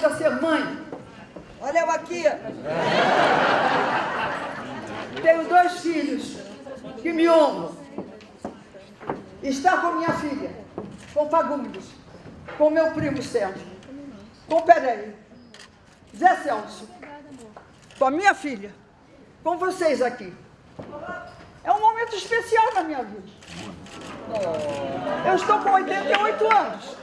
Na vida ser mãe. Olha eu aqui. Tenho dois filhos que me honram. Está com minha filha, com Fagundes, com meu primo Sérgio, com Pereira, Zé Celso, com a minha filha, com vocês aqui. É um momento especial na minha vida. Eu estou com 88 anos.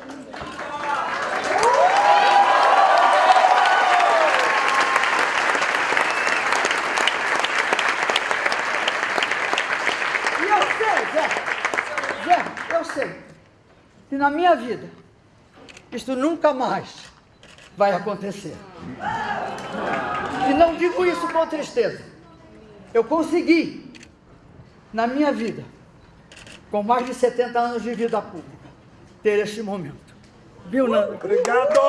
E eu sei, Zé, Zé, eu sei que na minha vida isto nunca mais vai acontecer. E não digo isso com tristeza. Eu consegui, na minha vida, com mais de 70 anos de vida pública, ter este momento. Viu, Nando? Obrigado!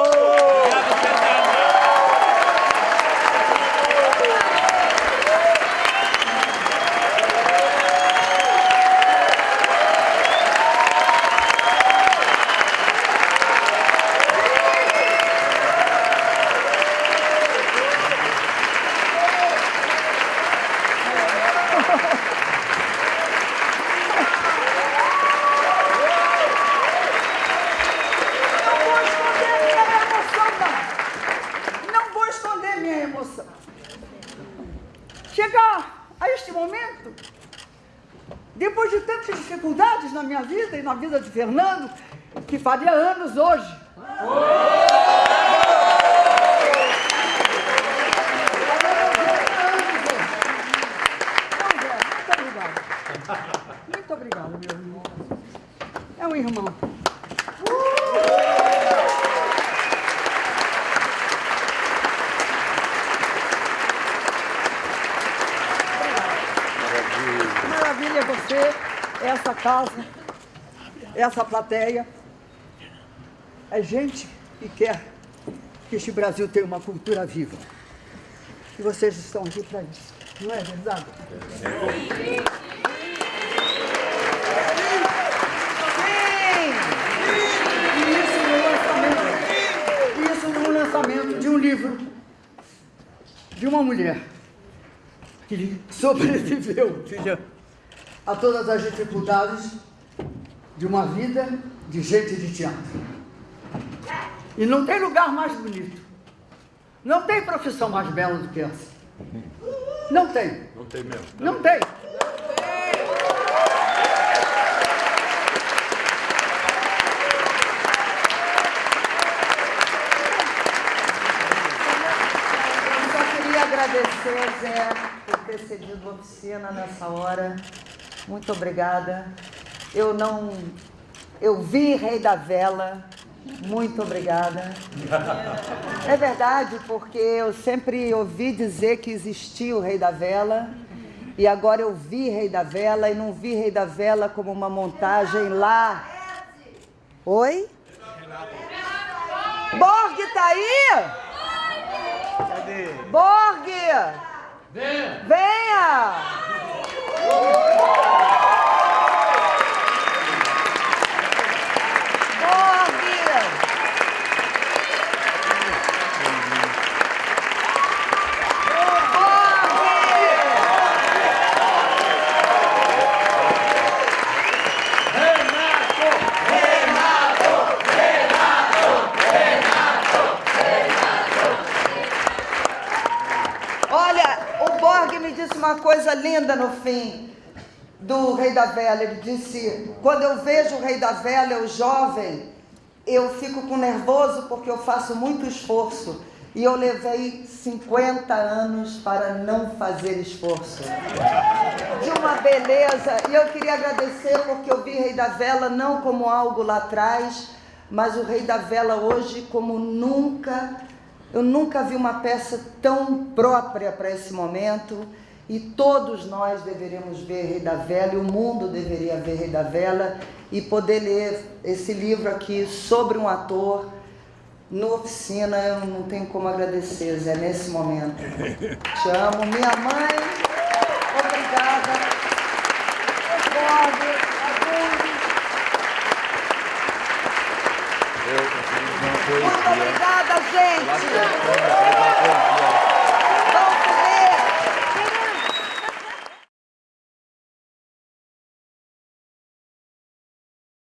Não vou esconder minha emoção, não. Não vou esconder minha emoção. Chegar a este momento, depois de tantas dificuldades na minha vida e na vida de Fernando, que faria anos hoje. Muito obrigada. Muito obrigada, meu irmão. É um irmão. Essa casa, essa plateia. É gente que quer que este Brasil tenha uma cultura viva. E vocês estão aqui para isso. Não é verdade? Sim! Lançamento. Isso no lançamento de um livro de uma mulher que sobreviveu, filha, a todas as dificuldades de uma vida de gente de teatro. E não tem lugar mais bonito. Não tem profissão mais bela do que essa. Não tem. Não tem mesmo. Não tem. Eu só queria agradecer, Zé, por ter cedido a oficina nessa hora. Muito obrigada. Eu não. Eu vi Rei da Vela. Muito obrigada. É verdade, porque eu sempre ouvi dizer que existia o Rei da Vela. E agora eu vi Rei da Vela e não vi Rei da Vela como uma montagem lá. Oi? Borg tá aí? Cadê? Borg! Venha! Borg! Olha, o Borg me disse uma coisa linda no fim do Rei da Vela. Ele disse: quando eu vejo o Rei da Vela, eu jovem, eu fico com nervoso porque eu faço muito esforço. E eu levei 50 anos para não fazer esforço. De uma beleza. E eu queria agradecer porque eu vi Rei da Vela não como algo lá atrás, mas o Rei da Vela hoje como nunca eu nunca vi uma peça tão própria para esse momento e todos nós deveríamos ver Rei da Vela e o mundo deveria ver Rei da Vela e poder ler esse livro aqui sobre um ator no oficina. Eu não tenho como agradecer, Zé, nesse momento. Te amo. Minha mãe, obrigada. Eduardo. Eu, Muito obrigada, gente.